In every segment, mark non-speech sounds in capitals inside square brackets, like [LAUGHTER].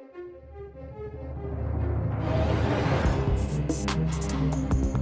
Thank you.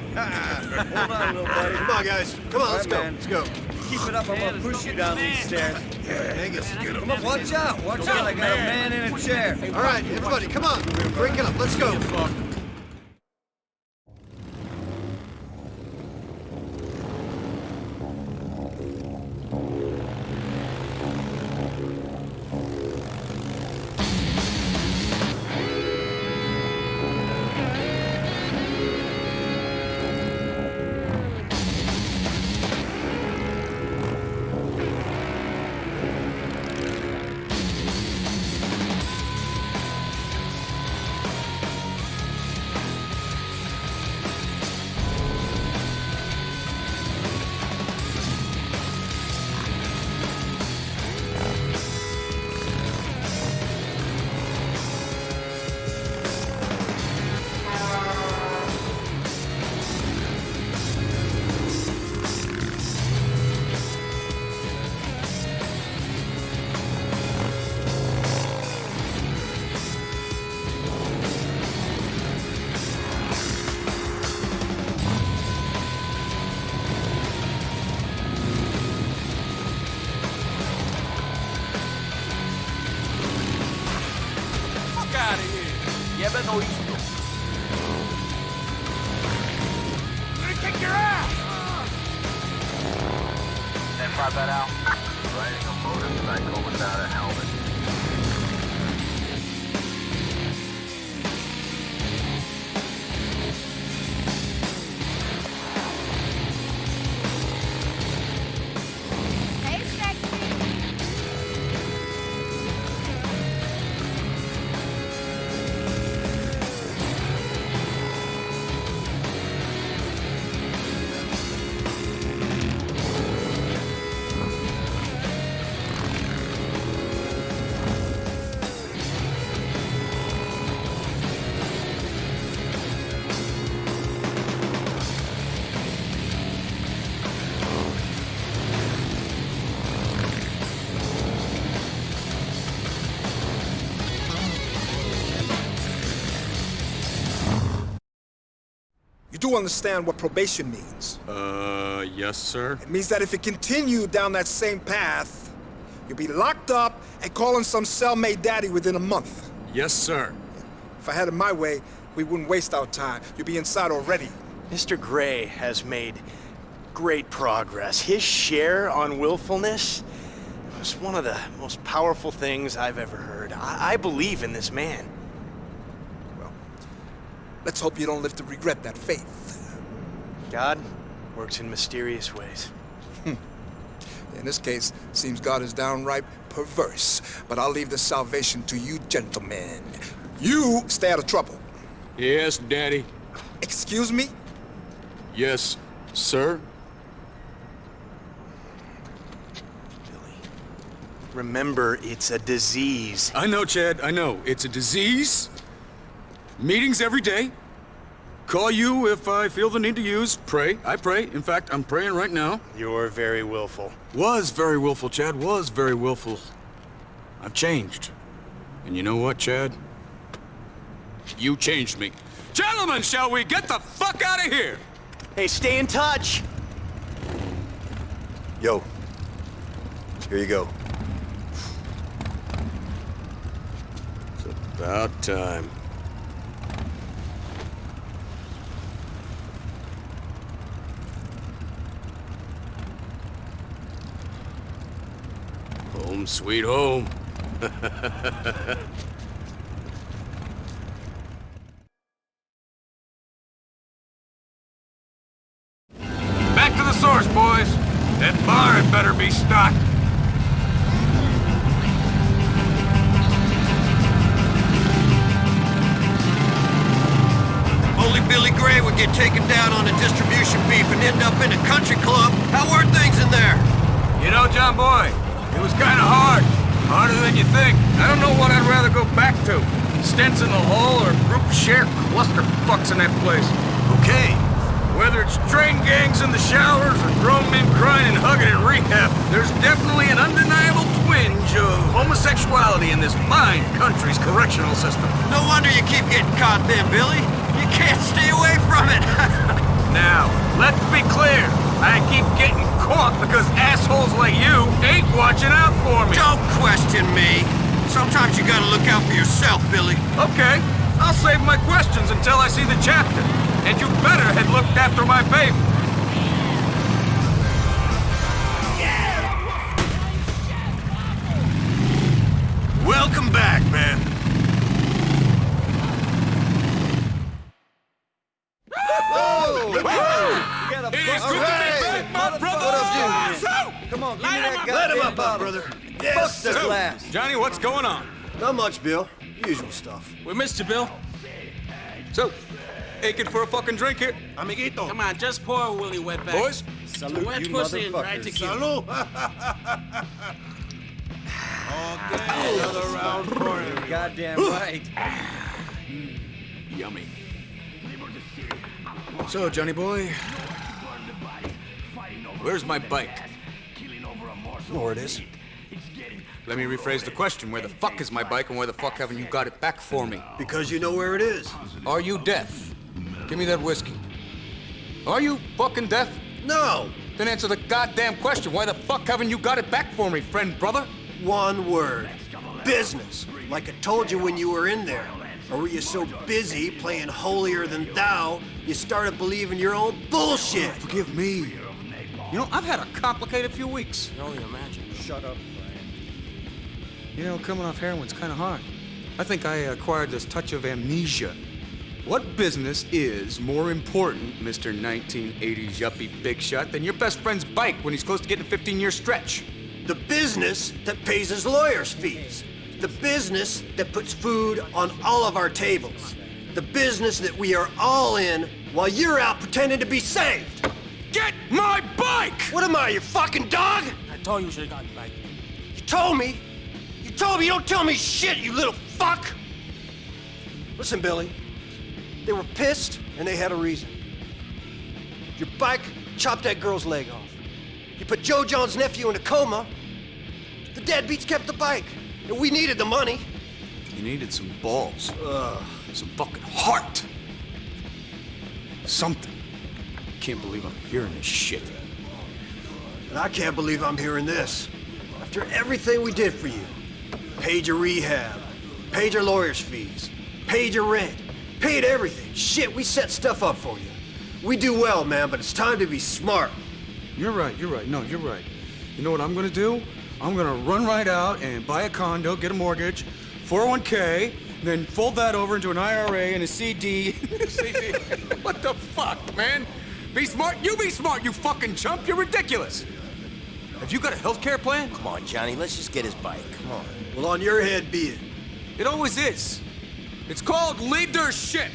Hold on, little buddy. Come on, guys. Come on, let's All go. man. Let's go. Keep it up, I'm gonna push you down these stairs. Yeah, Angus, get him. Come on, watch out, watch out, I got a man in a chair. All right, everybody, come on. Break it up. Let's go. Oísto. I'm gonna kick your ass! Then five that out. Riding a motorcycle without a helmet. Do understand what probation means. Uh, yes, sir. It means that if you continue down that same path, you'll be locked up and calling some cellmate daddy within a month. Yes, sir. If I had it my way, we wouldn't waste our time. You'd be inside already. Mr. Grey has made great progress. His share on willfulness was one of the most powerful things I've ever heard. I, I believe in this man. Let's hope you don't live to regret that faith. God works in mysterious ways. In this case, seems God is downright perverse. But I'll leave the salvation to you gentlemen. You stay out of trouble. Yes, Daddy. Excuse me? Yes, sir. Billy, remember, it's a disease. I know, Chad. I know. It's a disease. Meetings every day. Call you if I feel the need to use. Pray. I pray. In fact, I'm praying right now. You're very willful. Was very willful, Chad. Was very willful. I've changed. And you know what, Chad? You changed me. Gentlemen, shall we get the fuck out of here? Hey, stay in touch! Yo. Here you go. It's about time. Home sweet home. [LAUGHS] Back to the source, boys. That bar had better be stocked. Only Billy Grey would get taken down on a distribution beef and end up in a country club. How are things in there? You know, John Boy, it was kind of hard. Harder than you think. I don't know what I'd rather go back to. Stents in the hole or group share cluster fucks in that place. Okay. Whether it's train gangs in the showers or grown men crying and hugging in rehab, there's definitely an undeniable twinge of homosexuality in this fine country's correctional system. No wonder you keep getting caught then, Billy. You can't stay away from it. [LAUGHS] Now, let's be clear. I keep getting caught because assholes like you ain't watching out for me. Don't question me. Sometimes you gotta look out for yourself, Billy. Okay, I'll save my questions until I see the chapter. And you better had looked after my baby. What's going on? Not much, Bill. Usual stuff. We missed you, Bill. So, aching for a fucking drink here? Amiguito. Come on, just pour a Willie wetback. Boys? Some wet you pussy and dry motherfuckers. tequila. [LAUGHS] okay, another round for him. Goddamn right. [SIGHS] Yummy. So, Johnny boy, where's my bike? know where it is. Let me rephrase the question. Where the fuck is my bike and where the fuck haven't you got it back for me? Because you know where it is. Are you deaf? Give me that whiskey. Are you fucking deaf? No. Then answer the goddamn question. Why the fuck haven't you got it back for me, friend brother? One word. Business. Like I told you when you were in there. Or were you so busy playing holier than thou, you started believing your own bullshit? Forgive me. You know, I've had a complicated few weeks. can only imagine. Shut up. You know, coming off heroin's kind of hard. I think I acquired this touch of amnesia. What business is more important, Mr. 1980s yuppie big shot, than your best friend's bike when he's close to getting a 15-year stretch? The business that pays his lawyer's fees. The business that puts food on all of our tables. The business that we are all in while you're out pretending to be saved. Get my bike! What am I, your fucking dog? I told you you should have gotten back. bike. You told me. You don't tell me shit, you little fuck. Listen, Billy. They were pissed and they had a reason. Your bike chopped that girl's leg off. You put Joe John's nephew in a coma. The deadbeats kept the bike. And we needed the money. You needed some balls. Some fucking heart. Something. I can't believe I'm hearing this shit. And I can't believe I'm hearing this. After everything we did for you. Paid your rehab. Paid your lawyer's fees. Paid your rent. Paid everything. Shit, we set stuff up for you. We do well, man, but it's time to be smart. You're right, you're right. No, you're right. You know what I'm gonna do? I'm gonna run right out and buy a condo, get a mortgage, 401k, then fold that over into an IRA and a CD. [LAUGHS] CD. what the fuck, man? Be smart. You be smart, you fucking chump. You're ridiculous. Have you got a health care plan? Come on, Johnny, let's just get his bike. Come on. Well, on your head be it. It always is. It's called leadership.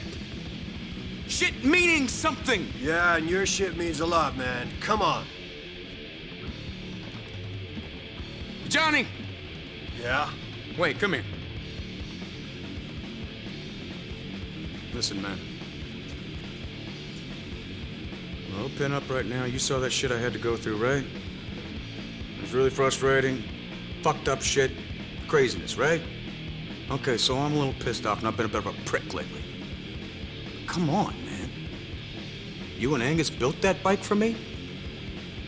Shit meaning something. Yeah, and your shit means a lot, man. Come on. Johnny, Yeah? Wait, come here. Listen, man. Well, pin up right now. You saw that shit I had to go through, right? It was really frustrating. Fucked up shit. Craziness, right? Okay, so I'm a little pissed off and I've been a bit of a prick lately. Come on, man. You and Angus built that bike for me?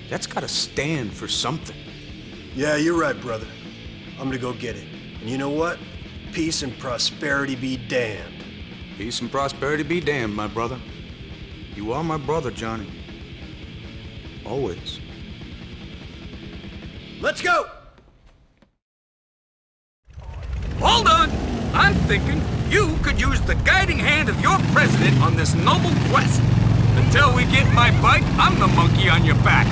That's gotta stand for something. Yeah, you're right, brother. I'm gonna go get it. And you know what? Peace and prosperity be damned. Peace and prosperity be damned, my brother. You are my brother, Johnny. Always. Let's go! thinking you could use the guiding hand of your president on this noble quest. Until we get my bike, I'm the monkey on your back.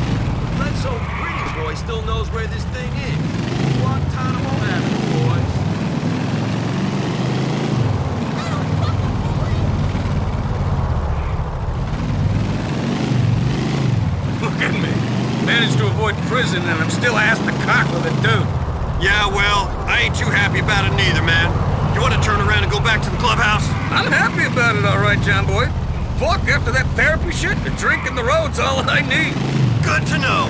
Let's hope Pretty Boy still knows where this thing is. Guantanamo Avenue, boys. Look at me. Managed to avoid prison and I'm still ass to cock with a dude. Yeah, well, I ain't too happy about it neither, man. Want to turn around and go back to the clubhouse? I'm happy about it, all right, John Boy. Fuck, after that therapy shit, the drink and the road's all I need. Good to know.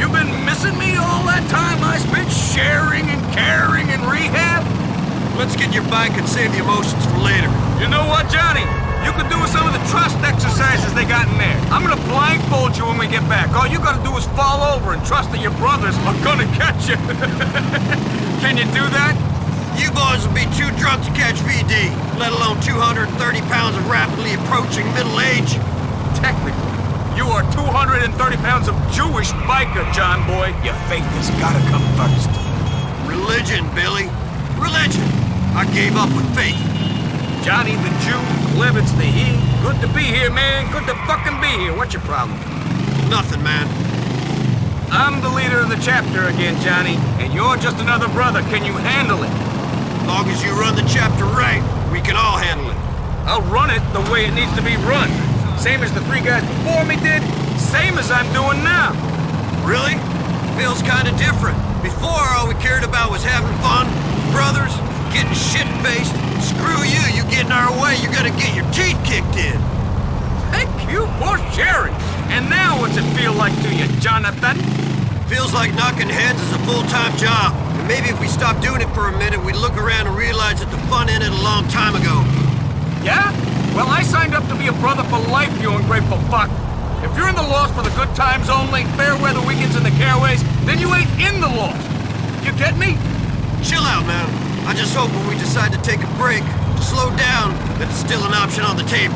You've been missing me all that time I spent sharing and caring in rehab? Let's get your bike and save the emotions for later. You know what, Johnny? You can do some of the trust exercises they got in there. I'm gonna blindfold you when we get back. All you gotta do is fall over and trust that your brothers are gonna catch you. [LAUGHS] can you do that? You boys will be too drunk to catch VD, let alone 230 pounds of rapidly approaching middle age. Technically, you are 230 pounds of Jewish biker, John Boy. Your faith has gotta come first. Religion, Billy. Religion. I gave up with faith. Johnny the Jew, Clements the he. Good to be here, man. Good to fucking be here. What's your problem? Nothing, man. I'm the leader of the chapter again, Johnny, and you're just another brother. Can you handle it? Long as you run the chapter right, we can all handle it. I'll run it the way it needs to be run. Same as the three guys before me did, same as I'm doing now. Really? Feels kinda different. Before, all we cared about was having fun, brothers, getting shit-faced. Screw you, you get in our way, you're gonna get your teeth kicked in. Thank you for sharing. And now what's it feel like to you, Jonathan? Feels like knocking heads is a full-time job. Maybe if we stopped doing it for a minute, we'd look around and realize that the fun ended a long time ago. Yeah? Well, I signed up to be a brother for life, you ungrateful fuck. If you're in the Lost for the good times only, fair weather weekends and the caraways, then you ain't in the Lost. You get me? Chill out, man. I just hope when we decide to take a break, to slow down, that it's still an option on the table.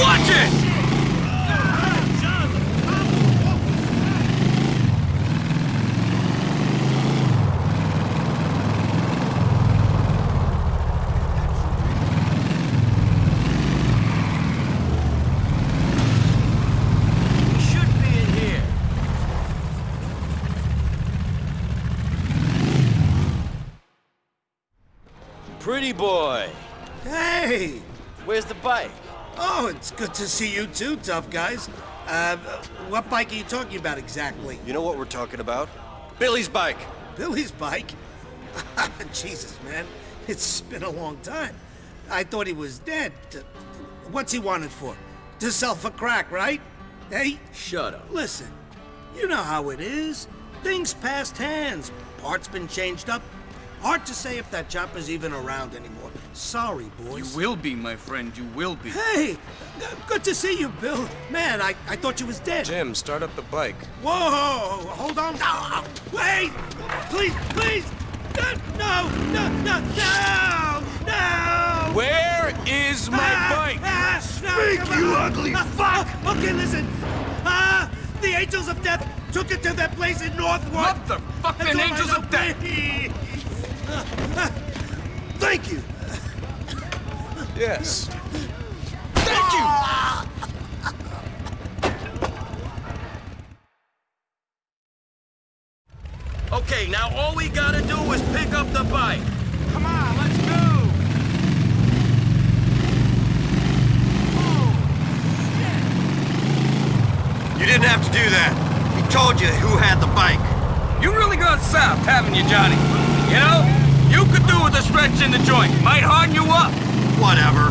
Watch it! We should be in here. Pretty boy. Hey! Where's the bike? Oh, it's good to see you too, tough guys. Uh, what bike are you talking about exactly? You know what we're talking about? Billy's bike. Billy's bike? [LAUGHS] Jesus, man. It's been a long time. I thought he was dead. What's he wanted for? To sell for crack, right? Hey, Shut up. listen. You know how it is. Things passed hands. Parts been changed up. Hard to say if that chopper's even around anymore. Sorry, boys. You will be, my friend, you will be. Hey! Good to see you, Bill. Man, I, I thought you was dead. Jim, start up the bike. Whoa! Hold on. No! Wait! Please, please! No! No! No! No! No! Where is my Ah, bike? ah, no, come you on. ugly Ah, fuck! ah, okay, listen. Ah! The Angels of Death took it to that place in Northwood. Motherfucking That's all I Angels of Death. Please. Thank you. Yes. Thank you. Okay, now all we gotta do is pick up the bike. Come on, let's go! You didn't have to do that. He told you who had the bike. You really gone south, haven't you, Johnny? You know, You could do with a stretch in the joint. Might harden you up. Whatever.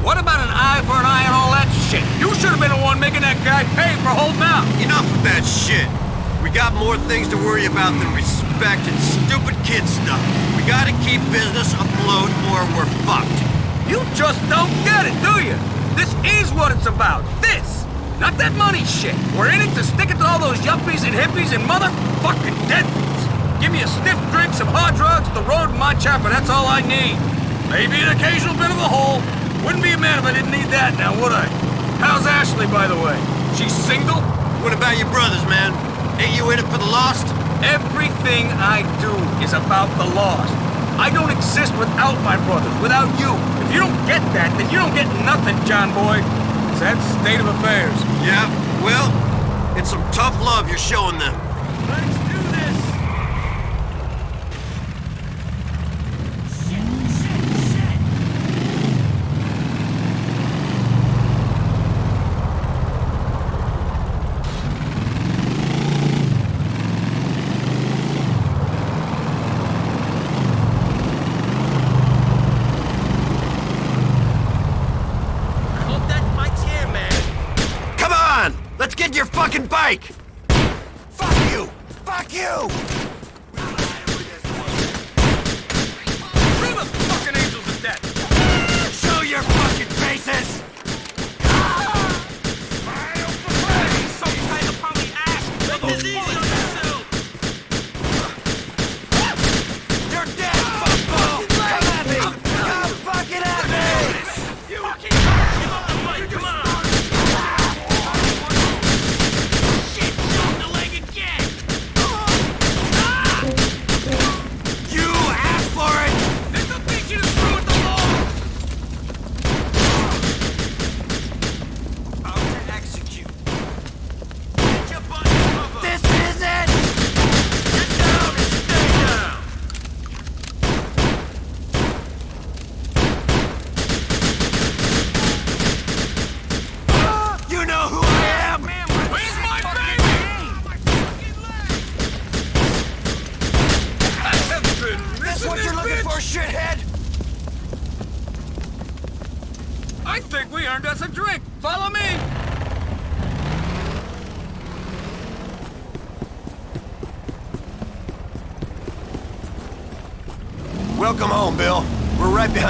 What about an eye for an eye and all that shit? You should have been the one making that guy pay for holding out. Enough of that shit. We got more things to worry about than respect and stupid kid stuff. We gotta keep business afloat or we're fucked. You just don't get it, do you? This is what it's about. This! Not that money shit. We're in it to stick it to all those yuppies and hippies and motherfucking deadbeats. Give me a stiff drink, some hard drugs, the road, and my chopper. That's all I need. Maybe an occasional bit of a hole. Wouldn't be a man if I didn't need that now, would I? How's Ashley, by the way? She's single? What about your brothers, man? Ain't you in it for the lost? Everything I do is about the lost. I don't exist without my brothers, without you. If you don't get that, then you don't get nothing, John boy. It's that state of affairs. Yeah, well, it's some tough love you're showing them. Let's do this! Hope that bike's here, man. Come on! Let's get your fucking bike! Fuck you! Fuck you!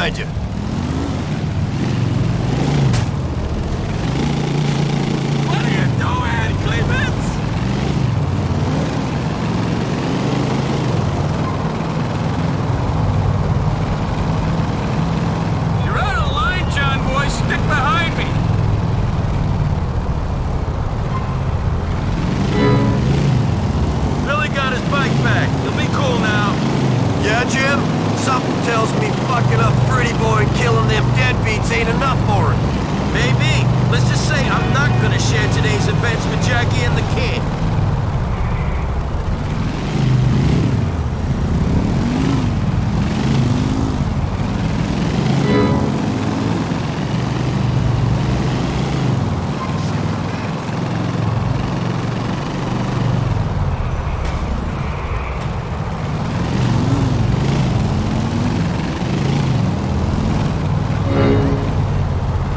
We're right behind you. What are you doing, Klebitz? You're out of line, John boy. Stick behind me. Billy got his bike back. He'll be cool now. Yeah, Jim? Something tells me fucking up Pretty Boy and killing them deadbeats ain't enough for him. Maybe. Let's just say I'm not gonna share today's events with Jackie and the kid.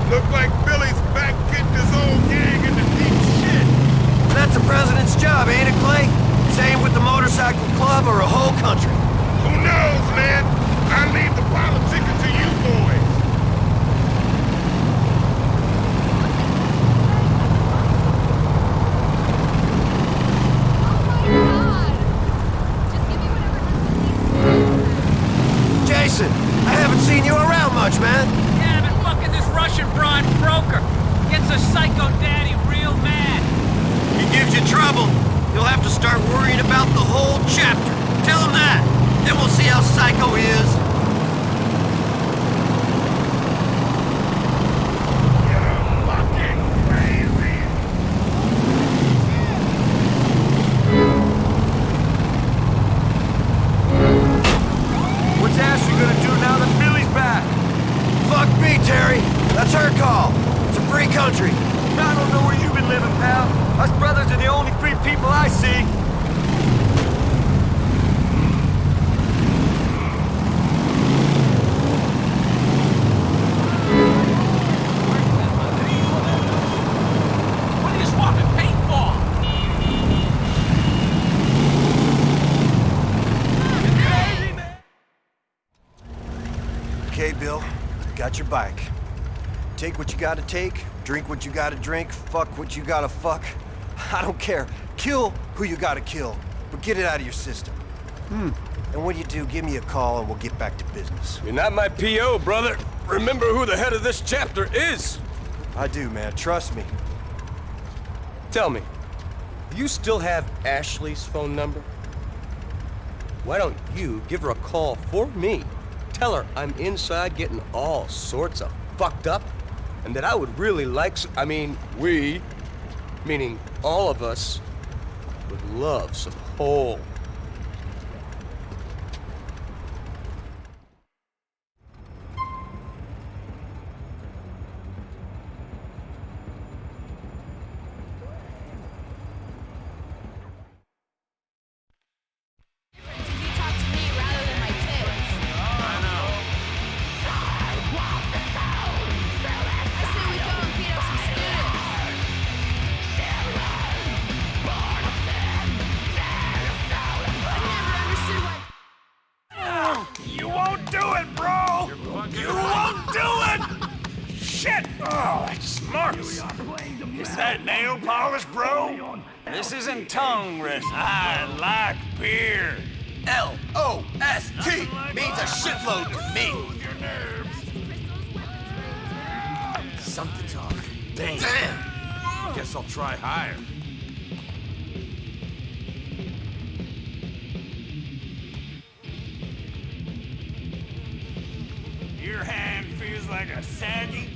Look like Billy's back getting his own gang into deep shit. That's the president's job, ain't it, Clay? Same with the motorcycle club or a whole country. Who knows, man? I leave the politics to you boys. Jason, I haven't seen you around much, man. Yeah, but fucking this Russian broad broker gets a psycho daddy real mad. He gives you trouble. You'll have to start worrying about the whole chapter. Tell him that. How psycho is. Fucking crazy. What's Ashley gonna do now that Billy's back? Fuck me, Terry. That's her call. It's a free country. I don't know where you've been living, pal. Us brothers are the only free people I see. Got your bike. Take what you gotta take, drink what you gotta drink, fuck what you gotta fuck. I don't care. Kill who you gotta kill, but get it out of your system. Hmm. And when you do, give me a call and we'll get back to business. You're not my P.O., brother. Remember who the head of this chapter is. I do, man. Trust me. Tell me, do you still have Ashley's phone number? Why don't you give her a call for me? Tell her I'm inside getting all sorts of fucked up, and that I would really like I mean, we, meaning all of us, would love some whole me. Something's off. Damn. Damn! Guess I'll try higher. Your hand feels like a saggy